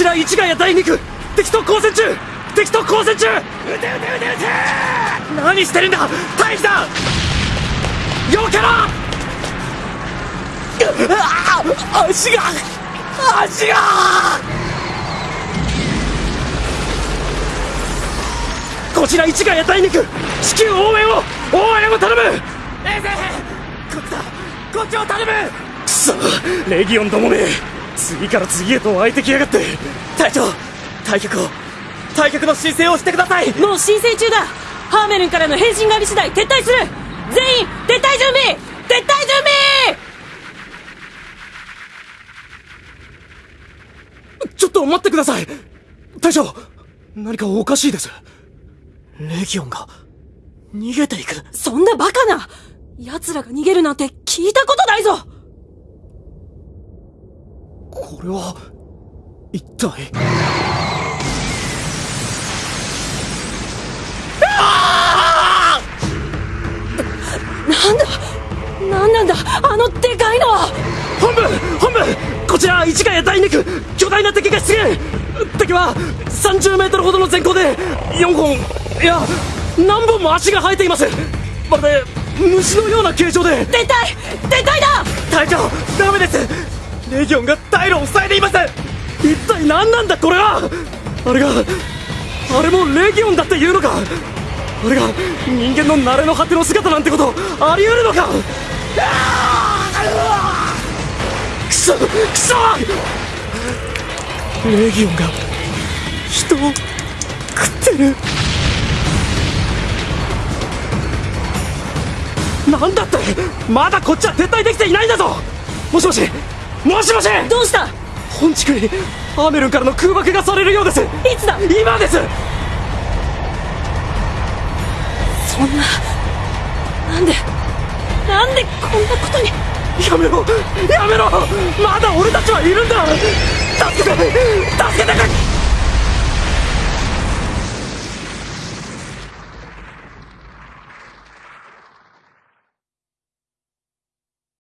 ちら市ヶ谷第2区敵と交戦中敵と交戦中。撃て撃て撃て撃て何してるんだだ避けろ。あ足が足が。こちら市ヶ谷第2区至急応援を応援を頼む。こっちだ。こっちを頼む。くそレギオンどもめ次から次へと湧いてきやがって。隊長退却を。退却の申請をしてください。もう申請中だ。ハーメルンからの返信があり次第撤退する。全員撤退準備。撤退準備。ちょっと待ってください。隊長何かおかしいです。レギオンが。逃げていく。そんなバカな奴らが逃げるなんて聞いたことないぞこれは一体？なんだ？なんなんだ？あのでかいのは！本部！本部！こちら市ヶ谷第2区巨大な敵が出現！敵は30メートルほどの全高で4本いや何本も足が生えています。まるで虫のような形状で。撤退撤退だ隊長ダメですレギオンが退路を塞いでいます一体何なんだこれはあれがあれもレギオンだっていうのか。あれが人間の慣れの果ての姿なんてことあり得るのか。くそくそ。レギオンが人を食ってる。なんだって。まだこっちは撤退できていないんだぞ。もしもし。もしもし！どうした？本地区にアーメルンからの空爆がされるようです。いつだ？今です！そんななんでなんでこんなことに？やめろ！やめろ！まだ俺たちはいるんだ